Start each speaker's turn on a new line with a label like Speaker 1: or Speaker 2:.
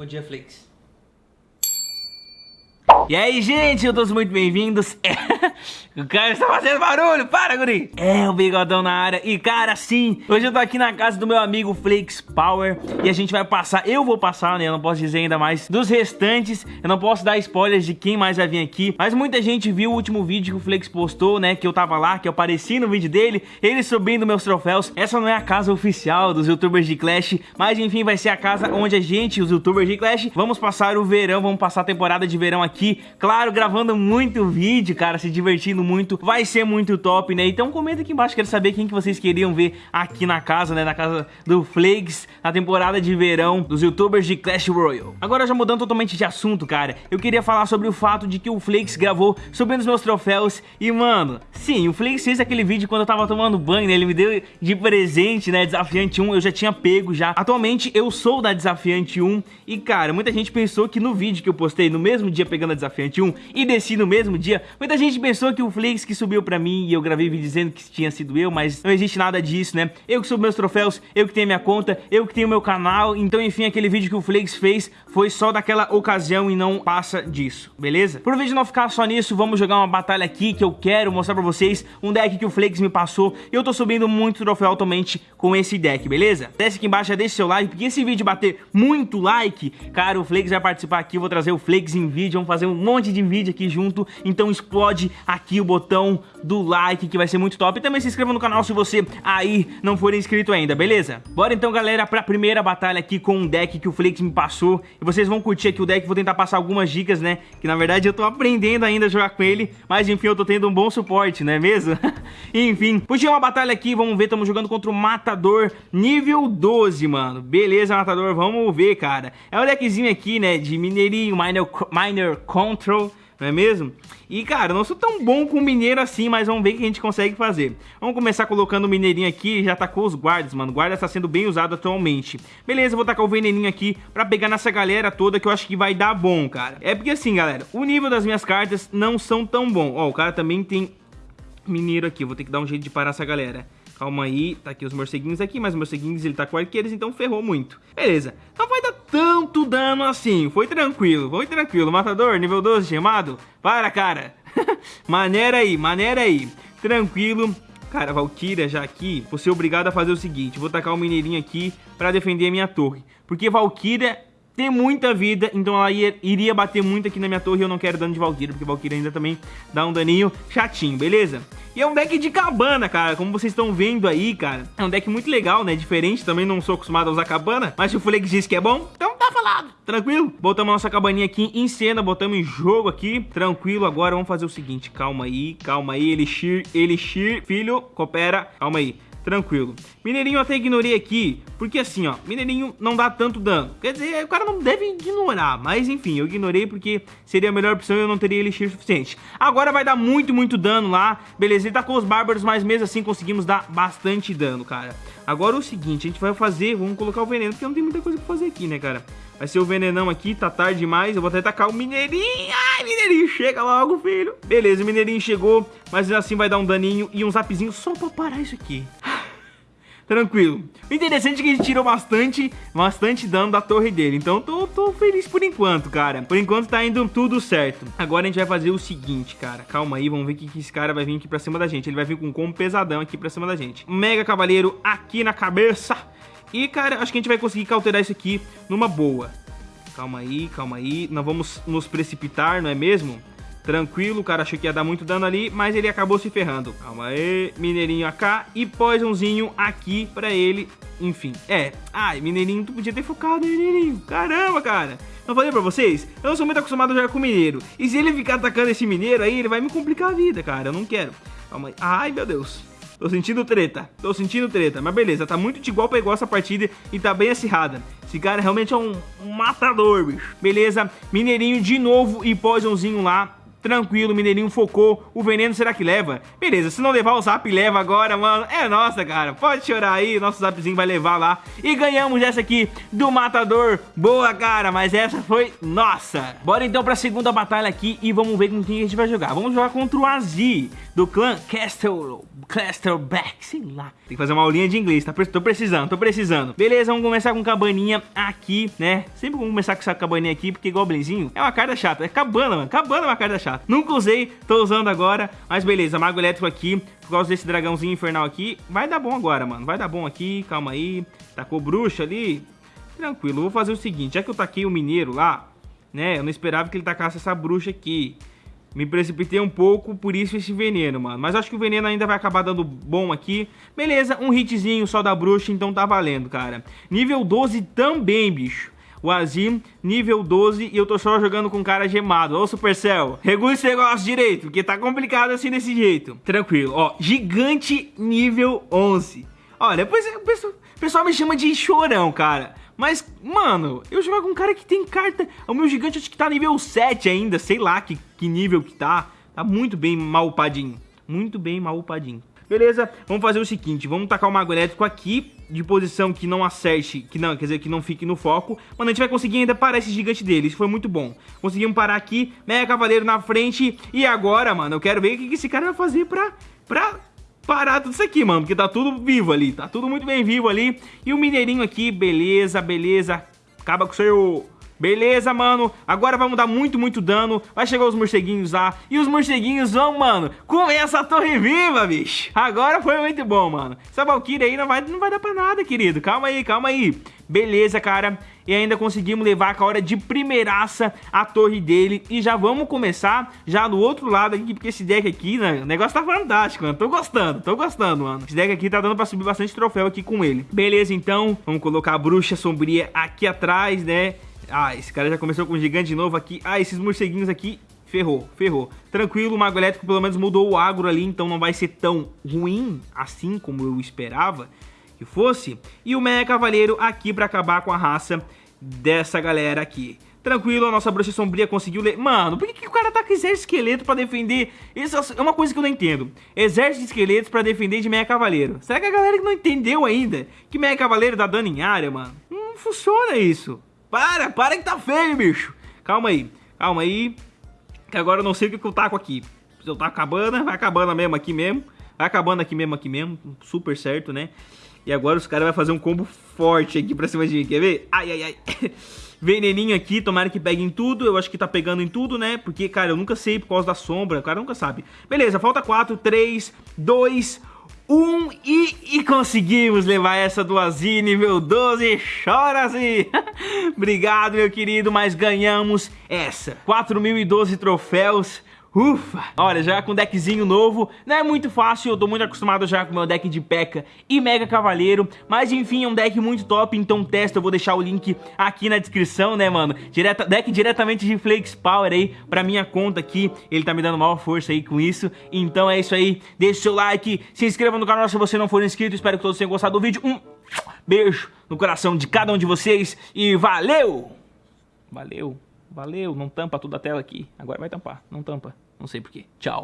Speaker 1: Bom dia, E aí, gente, eu todos muito bem-vindos. o cara está fazendo barulho, para, guri. É, o bigodão na área. E, cara, sim, hoje eu tô aqui na casa do meu amigo Flakes Power e a gente vai passar, eu vou passar, né, eu não posso dizer ainda mais dos restantes. Eu não posso dar spoilers de quem mais vai vir aqui, mas muita gente viu o último vídeo que o Flakes postou, né, que eu tava lá, que eu apareci no vídeo dele, ele subindo meus troféus. Essa não é a casa oficial dos youtubers de Clash, mas enfim, vai ser a casa onde a gente, os youtubers de Clash, vamos passar o verão, vamos passar a temporada de verão aqui Claro, gravando muito vídeo, cara, se divertindo muito. Vai ser muito top, né? Então comenta aqui embaixo, quero saber quem que vocês queriam ver aqui na casa, né? Na casa do Flakes, na temporada de verão dos youtubers de Clash Royale. Agora já mudando totalmente de assunto, cara, eu queria falar sobre o fato de que o Flakes gravou subindo os meus troféus e, mano, sim, o Flakes fez aquele vídeo quando eu tava tomando banho, né? Ele me deu de presente, né? Desafiante 1, eu já tinha pego já. Atualmente eu sou da Desafiante 1 e, cara, muita gente pensou que no vídeo que eu postei no mesmo dia pegando a Desafiante Desafiante 1 e desci no mesmo dia, muita gente pensou que o Flix que subiu pra mim e eu gravei vídeo dizendo que tinha sido eu, mas não existe nada disso, né? Eu que subo meus troféus, eu que tenho minha conta, eu que tenho meu canal, então enfim, aquele vídeo que o Flix fez foi só daquela ocasião e não passa disso, beleza? Por vídeo não ficar só nisso, vamos jogar uma batalha aqui que eu quero mostrar pra vocês um deck que o Flix me passou e eu tô subindo muito troféu atualmente com esse deck, beleza? Desce aqui embaixo, já deixa seu like, porque esse vídeo bater muito like, cara, o Flix vai participar aqui, eu vou trazer o Flix em vídeo, vamos fazer um monte de vídeo aqui junto, então explode aqui o botão do like que vai ser muito top. E também se inscreva no canal se você aí não for inscrito ainda, beleza? Bora então, galera, pra primeira batalha aqui com um deck que o Flix me passou. E vocês vão curtir aqui o deck, vou tentar passar algumas dicas, né? Que na verdade eu tô aprendendo ainda a jogar com ele, mas enfim, eu tô tendo um bom suporte, não é mesmo? enfim, puxei uma batalha aqui, vamos ver, estamos jogando contra o Matador nível 12, mano. Beleza, Matador, vamos ver, cara. É um deckzinho aqui, né, de mineirinho, miner, miner control não é mesmo? E, cara, não sou tão bom com mineiro assim, mas vamos ver o que a gente consegue fazer. Vamos começar colocando o mineirinho aqui, já tacou os guardas, mano. O guarda está sendo bem usado atualmente. Beleza, vou tacar o veneninho aqui pra pegar nessa galera toda que eu acho que vai dar bom, cara. É porque assim, galera, o nível das minhas cartas não são tão bom. Ó, o cara também tem mineiro aqui, vou ter que dar um jeito de parar essa galera. Calma aí, tá aqui os morceguinhos aqui, mas os morceguinhos ele tá com arqueiros, então ferrou muito. Beleza, não vai dar tanto dano assim, foi tranquilo, foi tranquilo. Matador, nível 12 chamado, para cara. maneira aí, maneira aí, tranquilo. Cara, Valkyria já aqui, vou ser obrigado a fazer o seguinte, vou tacar o mineirinho aqui pra defender a minha torre. Porque Valkyria tem muita vida, então ela ia, iria bater muito aqui na minha torre e eu não quero dano de Valkyria, porque Valkyria ainda também dá um daninho chatinho, beleza? E é um deck de cabana, cara, como vocês estão vendo aí, cara. É um deck muito legal, né? Diferente, também não sou acostumado a usar cabana, mas se o Flex diz que é bom, então tá falado. Tranquilo? Botamos a nossa cabaninha aqui em cena, botamos em jogo aqui. Tranquilo, agora vamos fazer o seguinte, calma aí, calma aí, Elixir, Elixir, filho, coopera, calma aí tranquilo. Mineirinho eu até ignorei aqui, porque assim, ó, Mineirinho não dá tanto dano. Quer dizer, o cara não deve ignorar, mas enfim, eu ignorei porque seria a melhor opção e eu não teria elixir suficiente. Agora vai dar muito, muito dano lá, beleza, ele tá com os bárbaros, mas mesmo assim conseguimos dar bastante dano, cara. Agora o seguinte, a gente vai fazer, vamos colocar o veneno, porque não tem muita coisa pra fazer aqui, né, cara? Vai ser o venenão aqui, tá tarde demais. Eu vou até tacar o mineirinho. Ai, mineirinho, chega logo, filho. Beleza, o mineirinho chegou, mas assim vai dar um daninho e um zapzinho só pra parar isso aqui tranquilo. O interessante é que gente tirou bastante, bastante dano da torre dele. Então tô, tô feliz por enquanto, cara. Por enquanto tá indo tudo certo. Agora a gente vai fazer o seguinte, cara. Calma aí, vamos ver que, que esse cara vai vir aqui pra cima da gente. Ele vai vir com um combo pesadão aqui pra cima da gente. Mega Cavaleiro aqui na cabeça. E, cara, acho que a gente vai conseguir cauterar isso aqui numa boa. Calma aí, calma aí. Não vamos nos precipitar, não é mesmo? Tranquilo, o cara achou que ia dar muito dano ali, mas ele acabou se ferrando. Calma aí, Mineirinho AK e Poisonzinho aqui pra ele. Enfim, é. Ai, Mineirinho, tu podia ter focado, Mineirinho. Caramba, cara. Não falei pra vocês? Eu não sou muito acostumado a jogar com mineiro. E se ele ficar atacando esse mineiro aí, ele vai me complicar a vida, cara. Eu não quero. Calma aí. Ai, meu Deus. Tô sentindo treta, tô sentindo treta. Mas beleza, tá muito de igual pra igual essa partida e tá bem acirrada. Esse cara realmente é um matador, bicho. Beleza, Mineirinho de novo e Poisonzinho lá tranquilo, Mineirinho focou, o veneno será que leva? Beleza, se não levar o zap, leva agora, mano, é nossa, cara, pode chorar aí, nosso zapzinho vai levar lá, e ganhamos essa aqui do Matador, boa, cara, mas essa foi nossa. Bora então pra segunda batalha aqui e vamos ver com quem a gente vai jogar, vamos jogar contra o Azi, do clã Castle, Castleback, sei lá. Tem que fazer uma aulinha de inglês, tá? Tô precisando, tô precisando. Beleza, vamos começar com cabaninha aqui, né? Sempre vamos começar com essa cabaninha aqui, porque Goblinzinho é uma carta chata. É cabana, mano. Cabana é uma carta chata. Nunca usei, tô usando agora. Mas beleza, mago elétrico aqui, por causa desse dragãozinho infernal aqui. Vai dar bom agora, mano. Vai dar bom aqui, calma aí. Tacou bruxa ali. Tranquilo, vou fazer o seguinte, já que eu taquei o mineiro lá, né? Eu não esperava que ele tacasse essa bruxa aqui. Me precipitei um pouco, por isso esse veneno, mano. Mas acho que o veneno ainda vai acabar dando bom aqui. Beleza, um hitzinho só da bruxa, então tá valendo, cara. Nível 12 também, bicho. O Azim, nível 12, e eu tô só jogando com cara gemado. Ô, Supercell, regula esse negócio direito, porque tá complicado assim desse jeito. Tranquilo, ó, gigante nível 11. Olha, depois o pessoal, o pessoal me chama de chorão, cara. Mas, mano, eu jogo com um cara que tem carta... O meu gigante acho que tá nível 7 ainda, sei lá que, que nível que tá. Tá muito bem mal upadinho. Muito bem mal upadinho. Beleza, vamos fazer o seguinte, vamos tacar o Mago Elétrico aqui, de posição que não acerte, que não, quer dizer, que não fique no foco. Mano, a gente vai conseguir ainda parar esse gigante dele, isso foi muito bom. Conseguimos parar aqui, Mega Cavaleiro na frente, e agora, mano, eu quero ver o que esse cara vai fazer pra, pra parar tudo isso aqui, mano, porque tá tudo vivo ali, tá tudo muito bem vivo ali. E o mineirinho aqui, beleza, beleza, acaba com o seu... Beleza, mano. Agora vamos dar muito, muito dano. Vai chegar os morceguinhos lá. E os morceguinhos vão, mano, comer essa torre viva, bicho. Agora foi muito bom, mano. Essa Valkyrie aí não vai, não vai dar pra nada, querido. Calma aí, calma aí. Beleza, cara. E ainda conseguimos levar a hora de primeiraça a torre dele. E já vamos começar já do outro lado aqui, porque esse deck aqui, né, o negócio tá fantástico, mano. Tô gostando, tô gostando, mano. Esse deck aqui tá dando pra subir bastante troféu aqui com ele. Beleza, então. Vamos colocar a bruxa sombria aqui atrás, né? Ah, esse cara já começou com um gigante novo aqui. Ah, esses morceguinhos aqui ferrou, ferrou. Tranquilo, o Mago Elétrico pelo menos mudou o agro ali, então não vai ser tão ruim assim como eu esperava que fosse. E o Mega Cavaleiro aqui pra acabar com a raça dessa galera aqui. Tranquilo, a nossa bruxa sombria conseguiu ler. Mano, por que, que o cara tá com exército de esqueleto pra defender? Isso é uma coisa que eu não entendo. Exército de esqueletos pra defender de Meia Cavaleiro. Será que a galera não entendeu ainda que Meia Cavaleiro dá dano em área, mano? Não funciona isso. Para, para que tá feio, bicho. Calma aí, calma aí. Que agora eu não sei o que eu taco aqui. Se eu taco acabando, vai acabando mesmo aqui mesmo. Vai acabando aqui mesmo, aqui mesmo. Super certo, né? E agora os caras vão fazer um combo forte aqui pra cima de mim. Quer ver? Ai, ai, ai. Veneninho aqui, tomara que pegue em tudo. Eu acho que tá pegando em tudo, né? Porque, cara, eu nunca sei por causa da sombra. O cara nunca sabe. Beleza, falta 4, 3, 2, 1 e, e conseguimos levar essa do Azir nível 12. Chora, Azir! Obrigado, meu querido, mas ganhamos essa. 4.012 troféus. Ufa! Olha, já com deckzinho novo, não é muito fácil, eu tô muito acostumado já com meu deck de P.E.K.K.A. e Mega Cavaleiro, mas enfim, é um deck muito top, então testa, eu vou deixar o link aqui na descrição, né, mano? Direta, deck diretamente de Flakes Power aí, pra minha conta aqui, ele tá me dando maior força aí com isso, então é isso aí, deixa o seu like, se inscreva no canal se você não for inscrito, espero que todos tenham gostado do vídeo, um beijo no coração de cada um de vocês e valeu! Valeu! Valeu, não tampa toda a tela aqui. Agora vai tampar, não tampa. Não sei porquê. Tchau.